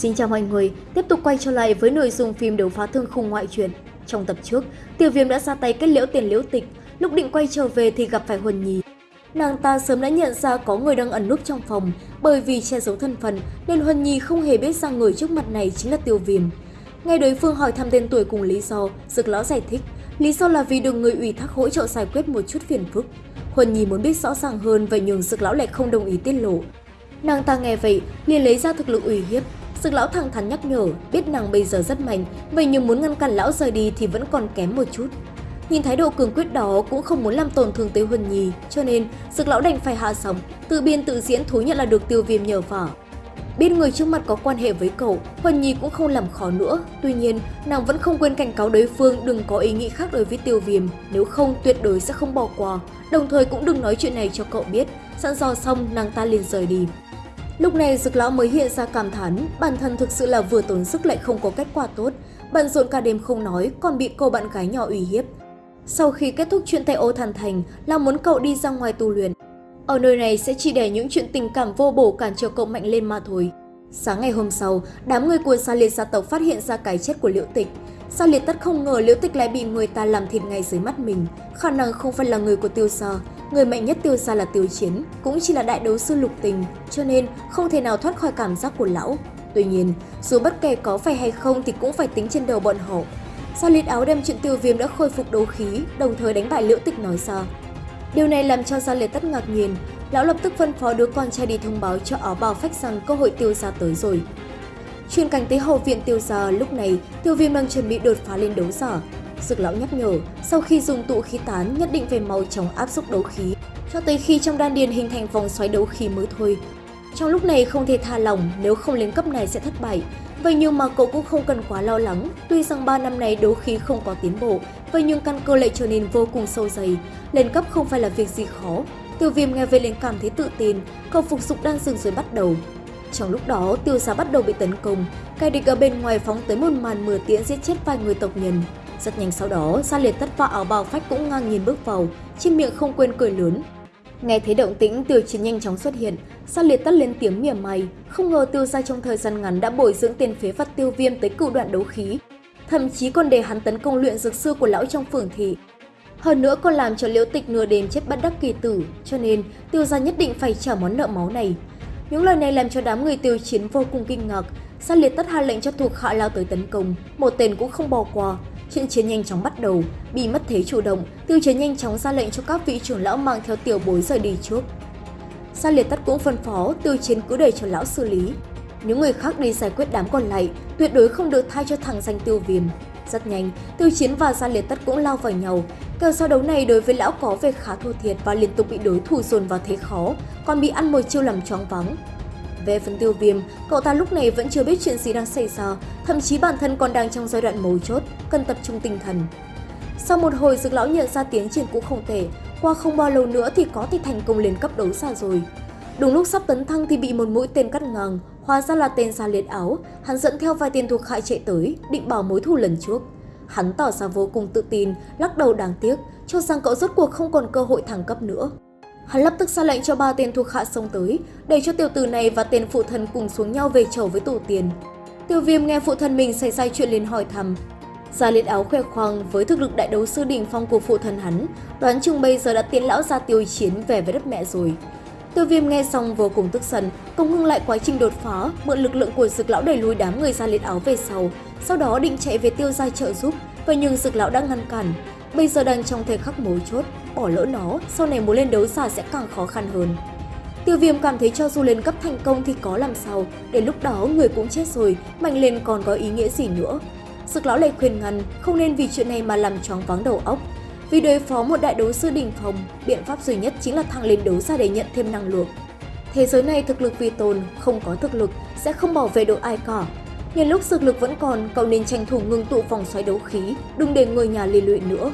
Xin chào mọi người, tiếp tục quay trở lại với nội dung phim đấu phá thương khung ngoại truyền Trong tập trước, Tiêu Viêm đã ra tay kết liễu tiền liễu tịch, lúc định quay trở về thì gặp phải Huân Nhi. Nàng ta sớm đã nhận ra có người đang ẩn núp trong phòng, bởi vì che giấu thân phận nên Huân Nhi không hề biết rằng người trước mặt này chính là Tiêu Viêm. Nghe đối phương hỏi thăm tên tuổi cùng lý do, Dực lão giải thích, lý do là vì được người ủy thác hỗ trợ giải quyết một chút phiền phức. Huân Nhi muốn biết rõ ràng hơn vậy nhưng Dực lão lại không đồng ý tiết lộ. Nàng ta nghe vậy, liền lấy ra thực lực ủy hiếp, Sực lão thẳng thắn nhắc nhở, biết nàng bây giờ rất mạnh, vậy nhưng muốn ngăn cản lão rời đi thì vẫn còn kém một chút. Nhìn thái độ cường quyết đó cũng không muốn làm tổn thương tới Huân Nhi, cho nên Sực lão đành phải hạ sóng, tự biên tự diễn thú nhận là được tiêu viêm nhờ vả. Biết người trước mặt có quan hệ với cậu, Huân Nhi cũng không làm khó nữa. Tuy nhiên, nàng vẫn không quên cảnh cáo đối phương đừng có ý nghĩ khác đối với tiêu viêm, nếu không tuyệt đối sẽ không bỏ qua. Đồng thời cũng đừng nói chuyện này cho cậu biết. Sẵn dò xong, nàng ta liền rời đi. Lúc này Dực Lão mới hiện ra cảm thán, bản thân thực sự là vừa tốn sức lại không có kết quả tốt, bận rộn cả đêm không nói, còn bị cô bạn gái nhỏ uy hiếp. Sau khi kết thúc chuyện tây ô thần thành là muốn cậu đi ra ngoài tu luyện. Ở nơi này sẽ chỉ để những chuyện tình cảm vô bổ cản trở cậu mạnh lên mà thôi. Sáng ngày hôm sau, đám người của Sa Liệt gia tộc phát hiện ra cái chết của Liễu Tịch. Sa Liệt tất không ngờ Liễu Tịch lại bị người ta làm thịt ngay dưới mắt mình, khả năng không phải là người của Tiêu Sa, Người mạnh nhất tiêu ra là tiêu chiến, cũng chỉ là đại đấu sư lục tình, cho nên không thể nào thoát khỏi cảm giác của lão. Tuy nhiên, dù bất kể có phải hay không thì cũng phải tính trên đầu bọn họ. Sao liệt áo đem chuyện tiêu viêm đã khôi phục đấu khí, đồng thời đánh bại liễu tịch nói ra. Điều này làm cho Gia Liệt tất ngạc nhiên, lão lập tức phân phó đứa con trai đi thông báo cho áo bào phách rằng cơ hội tiêu gia tới rồi. Chuyên cảnh tới hậu viện tiêu gia lúc này, tiêu viêm đang chuẩn bị đột phá lên đấu giả, Dược lão nhắc nhở, sau khi dùng tụ khí tán nhất định phải mau chóng áp xúc đấu khí, cho tới khi trong đan điền hình thành vòng xoáy đấu khí mới thôi. Trong lúc này không thể tha lòng, nếu không lên cấp này sẽ thất bại. Vậy nhưng mà cậu cũng không cần quá lo lắng, tuy rằng 3 năm này đấu khí không có tiến bộ, vậy nhưng căn cơ lại trở nên vô cùng sâu dày, lên cấp không phải là việc gì khó. Tiêu viêm nghe về liền cảm thấy tự tin, cậu phục dụng đang dừng rồi bắt đầu. Trong lúc đó, tiêu giá bắt đầu bị tấn công, cai địch ở bên ngoài phóng tới một màn mưa tiễn giết chết vài người tộc nhân. Rất nhanh sau đó, Gia Liệt tất vào áo bào phách cũng ngang nhìn bước vào, trên miệng không quên cười lớn. Nghe thấy động tĩnh, tiêu chiến nhanh chóng xuất hiện, Gia Liệt tất lên tiếng mỉa mày, không ngờ tiêu gia trong thời gian ngắn đã bồi dưỡng tiền phế vật tiêu viêm tới cựu đoạn đấu khí, thậm chí còn để hắn tấn công luyện dược sư của lão trong phường thị. Hơn nữa còn làm cho liễu tịch nửa đêm chết bất đắc kỳ tử, cho nên tiêu gia nhất định phải trả món nợ máu này. Những lời này làm cho đám người tiêu chiến vô cùng kinh ngạc, Sa liệt tất hạ lệnh cho thuộc hạ lao tới tấn công, một tên cũng không bỏ qua, Trận chiến nhanh chóng bắt đầu, bị mất thế chủ động, tiêu chiến nhanh chóng ra lệnh cho các vị trưởng lão mang theo tiểu bối rời đi trước. Sa liệt tắt cũng phân phó tiêu chiến cứ để cho lão xử lý. Những người khác đi giải quyết đám còn lại, tuyệt đối không được thay cho thằng danh tiêu viêm. Rất nhanh, tiêu chiến và gia liệt tất cũng lao vào nhau. Cờ so đấu này đối với lão có vẻ khá thua thiệt và liên tục bị đối thủ dồn vào thế khó, còn bị ăn một chiêu làm choáng vắng. Về phần tiêu viêm, cậu ta lúc này vẫn chưa biết chuyện gì đang xảy ra, thậm chí bản thân còn đang trong giai đoạn mấu chốt, cần tập trung tinh thần. Sau một hồi dược lão nhận ra tiến triển cũng không thể qua không bao lâu nữa thì có thể thành công lên cấp đấu xa rồi. Đúng lúc sắp tấn thăng thì bị một mũi tên cắt ngang, hóa ra là tên xa liệt áo, hắn dẫn theo vài tên thuộc hại chạy tới, định bảo mối thù lần trước. Hắn tỏ ra vô cùng tự tin, lắc đầu đáng tiếc, cho rằng cậu rốt cuộc không còn cơ hội thăng cấp nữa. Hắn lập tức ra lệnh cho ba tên thuộc hạ xông tới, để cho tiểu tử này và tên phụ thân cùng xuống nhau về chầu với tổ tiền. Tiêu viêm nghe phụ thân mình xảy ra chuyện liền hỏi thăm. Gia liệt áo khoe khoang với thực lực đại đấu sư đỉnh phong của phụ thân hắn, đoán chừng bây giờ đã tiến lão ra tiêu chiến về với đất mẹ rồi. Tiêu viêm nghe xong vô cùng tức giận, công ngưng lại quá trình đột phá, mượn lực lượng của dực lão đẩy lùi đám người gia liệt áo về sau, sau đó định chạy về tiêu gia trợ giúp, và nhưng dực lão đã ngăn cản. Bây giờ đang trong thời khắc mấu chốt, bỏ lỡ nó, sau này muốn lên đấu giả sẽ càng khó khăn hơn. Tiêu viêm cảm thấy cho dù lên cấp thành công thì có làm sao, đến lúc đó người cũng chết rồi, mạnh lên còn có ý nghĩa gì nữa. Sực lão lại khuyên ngăn, không nên vì chuyện này mà làm choáng vắng đầu óc. Vì đối phó một đại đấu sư đỉnh phòng, biện pháp duy nhất chính là thăng lên đấu giả để nhận thêm năng lượng. Thế giới này thực lực vi tồn, không có thực lực sẽ không bảo vệ được ai cả. Nhân lúc thực lực vẫn còn, cậu nên tranh thủ ngưng tụ vòng xoáy đấu khí, đừng để người nhà liên lụy nữa.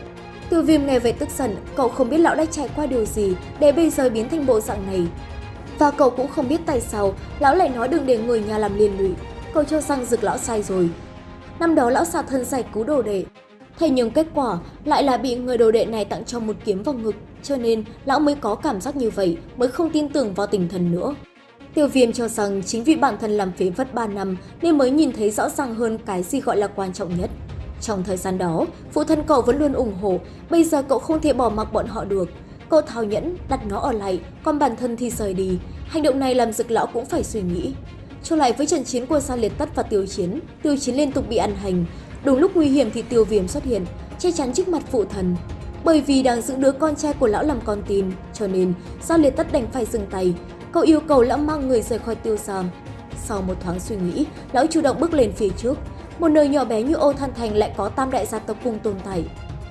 Tiêu viêm nghe vậy tức giận, cậu không biết lão đã trải qua điều gì để bây giờ biến thành bộ dạng này. Và cậu cũng không biết tại sao lão lại nói đừng để người nhà làm liên lụy. Cậu cho rằng dực lão sai rồi. Năm đó lão xả thân giải cứu đồ đệ. Thế nhưng kết quả lại là bị người đồ đệ này tặng cho một kiếm vào ngực, cho nên lão mới có cảm giác như vậy, mới không tin tưởng vào tình thần nữa. Tiêu viêm cho rằng chính vì bản thân làm phế vất 3 năm nên mới nhìn thấy rõ ràng hơn cái gì gọi là quan trọng nhất. Trong thời gian đó, phụ thân cậu vẫn luôn ủng hộ, bây giờ cậu không thể bỏ mặc bọn họ được. Cậu thao nhẫn, đặt nó ở lại, còn bản thân thì rời đi. Hành động này làm dực lão cũng phải suy nghĩ. Trở lại với trận chiến của Sa Liệt Tất và Tiêu Chiến, Tiêu Chiến liên tục bị ăn hành. Đúng lúc nguy hiểm thì Tiêu Viêm xuất hiện, che chắn trước mặt phụ thần. Bởi vì đang giữ đứa con trai của lão làm con tin, cho nên Sa Liệt Tất đành phải dừng tay. Cậu yêu cầu lão mang người rời khỏi Tiêu Giang. Sau một thoáng suy nghĩ, lão chủ động bước lên phía trước. Một nơi nhỏ bé như Ô Than Thành lại có tam đại gia tộc cùng tồn tại.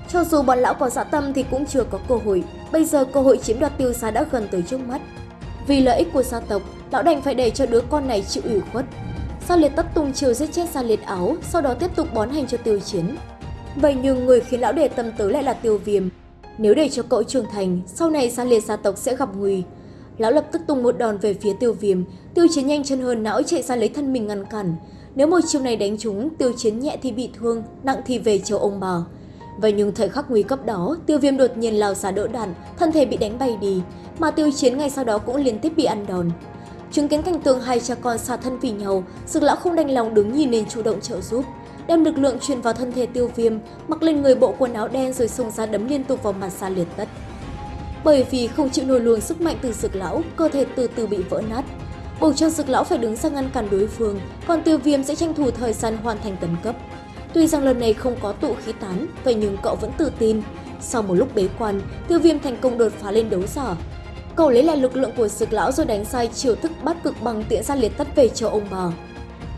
Cho dù bọn lão có dạ tâm thì cũng chưa có cơ hội, bây giờ cơ hội chiếm đoạt tiêu xá đã gần tới trước mắt. Vì lợi ích của gia tộc, lão đành phải để cho đứa con này chịu ủy khuất. Sa liệt tất tung chiều giết chết Sa liệt áo, sau đó tiếp tục bón hành cho tiêu chiến. Vậy nhưng người khiến lão để tâm tới lại là tiêu viêm. Nếu để cho cậu trưởng thành, sau này Sa liệt gia tộc sẽ gặp nguy. Lão lập tức tung một đòn về phía tiêu viêm, tiêu chiến nhanh chân hơn não chạy ra lấy thân mình ngăn cản. Nếu một chiêu này đánh trúng, tiêu chiến nhẹ thì bị thương, nặng thì về châu ông bà. Vậy nhưng thời khắc nguy cấp đó, tiêu viêm đột nhiên lao xả đỡ đạn, thân thể bị đánh bay đi, mà tiêu chiến ngay sau đó cũng liên tiếp bị ăn đòn. Chứng kiến cảnh tượng hai cha con xả thân vì nhau, sực lão không đành lòng đứng nhìn nên chủ động trợ giúp. Đem lực lượng truyền vào thân thể tiêu viêm, mặc lên người bộ quần áo đen rồi xông ra đấm liên tục vào mặt xa liệt tất. Bởi vì không chịu nổi luồng sức mạnh từ sực lão, cơ thể từ từ bị vỡ nát. Buộc cho dực lão phải đứng ra ngăn cản đối phương, còn tiêu viêm sẽ tranh thủ thời gian hoàn thành tấn cấp. Tuy rằng lần này không có tụ khí tán, vậy nhưng cậu vẫn tự tin. Sau một lúc bế quan, tiêu viêm thành công đột phá lên đấu giả. Cậu lấy lại lực lượng của dực lão rồi đánh sai chiều thức bắt cực bằng tiện ra liệt tất về cho ông bà.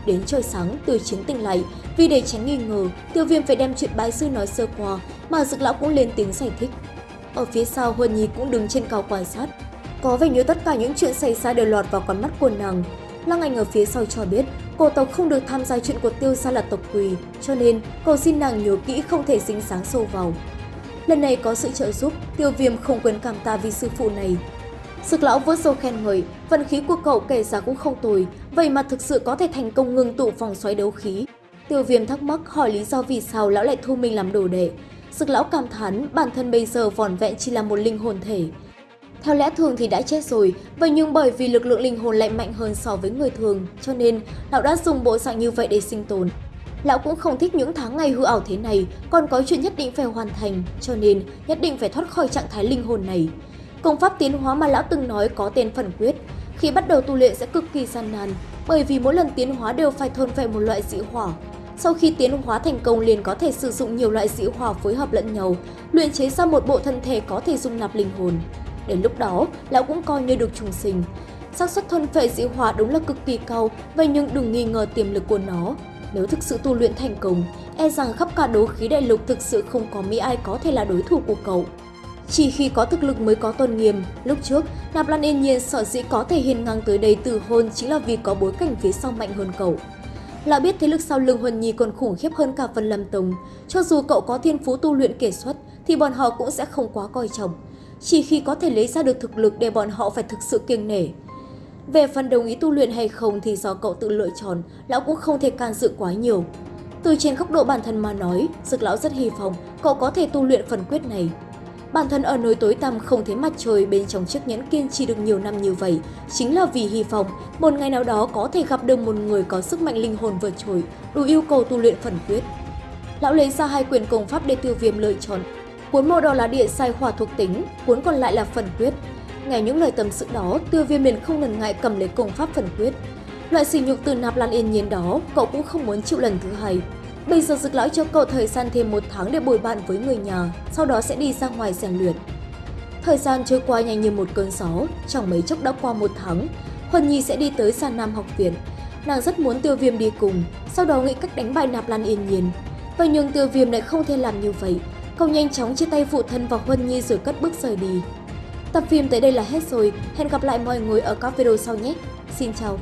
Đến trời sáng, từ chiến tỉnh lại, vì để tránh nghi ngờ, tiêu viêm phải đem chuyện bái sư nói sơ qua, mà dực lão cũng lên tiếng giải thích. Ở phía sau Huân Nhi cũng đứng trên cao quan sát. Có vẻ như tất cả những chuyện xảy ra đều lọt vào con mắt của nàng. Lăng Anh ở phía sau cho biết cô tộc không được tham gia chuyện của tiêu gia là tộc quỳ, cho nên cầu xin nàng nhớ kỹ không thể dính sáng sâu vào. Lần này có sự trợ giúp, tiêu viêm không quên cảm ta vì sư phụ này. Sực lão vỗ sâu khen ngợi, vận khí của cậu kể ra cũng không tồi, vậy mà thực sự có thể thành công ngừng tụ vòng xoáy đấu khí. Tiêu viêm thắc mắc hỏi lý do vì sao lão lại thu mình làm đồ đệ. Sực lão cảm thán bản thân bây giờ vỏn vẹn chỉ là một linh hồn thể, theo lẽ thường thì đã chết rồi, vậy nhưng bởi vì lực lượng linh hồn lại mạnh hơn so với người thường, cho nên lão đã dùng bộ dạng như vậy để sinh tồn. Lão cũng không thích những tháng ngày hư ảo thế này, còn có chuyện nhất định phải hoàn thành, cho nên nhất định phải thoát khỏi trạng thái linh hồn này. Công pháp tiến hóa mà lão từng nói có tên phần quyết, khi bắt đầu tu luyện sẽ cực kỳ gian nan, bởi vì mỗi lần tiến hóa đều phải thôn phệ một loại dị hỏa. Sau khi tiến hóa thành công liền có thể sử dụng nhiều loại dị hỏa phối hợp lẫn nhau, luyện chế ra một bộ thân thể có thể dung nạp linh hồn. Đến lúc đó, lão cũng coi như được trùng sinh. xác suất thuần phệ dị hỏa đúng là cực kỳ cao, vậy nhưng đừng nghi ngờ tiềm lực của nó. Nếu thực sự tu luyện thành công, e rằng khắp cả đấu khí đại lục thực sự không có mỹ ai có thể là đối thủ của cậu. Chỉ khi có thực lực mới có tôn nghiêm, lúc trước, Nạp Lan Yên Nhiên sợ dĩ có thể hiền ngang tới đây từ hôn chính là vì có bối cảnh phía sau mạnh hơn cậu. lão biết thế lực sau lưng Huân Nhi còn khủng khiếp hơn cả Vân Lâm Tông, cho dù cậu có thiên phú tu luyện kể xuất thì bọn họ cũng sẽ không quá coi trọng chỉ khi có thể lấy ra được thực lực để bọn họ phải thực sự kiêng nể. Về phần đồng ý tu luyện hay không thì do cậu tự lựa chọn, lão cũng không thể can dự quá nhiều. Từ trên góc độ bản thân mà nói, Dực lão rất hy vọng cậu có thể tu luyện phần quyết này. Bản thân ở nơi tối tăm không thấy mặt trời bên trong chiếc nhẫn kiên trì được nhiều năm như vậy, chính là vì hy vọng một ngày nào đó có thể gặp được một người có sức mạnh linh hồn vượt trội, đủ yêu cầu tu luyện phần quyết. Lão lấy ra hai quyền công pháp để tiêu viêm lựa chọn, Cuốn màu đỏ là địa sai hỏa thuộc tính, cuốn còn lại là phần quyết. Nghe những lời tâm sự đó, tiêu viêm liền không ngần ngại cầm lấy công pháp phần quyết. Loại sỉ nhục từ nạp lan yên nhiên đó, cậu cũng không muốn chịu lần thứ hai. Bây giờ dực lão cho cậu thời gian thêm một tháng để bồi bạn với người nhà, sau đó sẽ đi ra ngoài rèn luyện. Thời gian trôi qua nhanh như một cơn gió, trong mấy chốc đã qua một tháng, Huân Nhi sẽ đi tới Sa Nam học viện. Nàng rất muốn tiêu viêm đi cùng, sau đó nghĩ cách đánh bại nạp lan yên nhiên. Vậy nhưng tiêu viêm lại không thể làm như vậy, Cậu nhanh chóng chia tay phụ thân và Huân Nhi rồi cất bước rời đi. Tập phim tới đây là hết rồi, hẹn gặp lại mọi người ở các video sau nhé. Xin chào!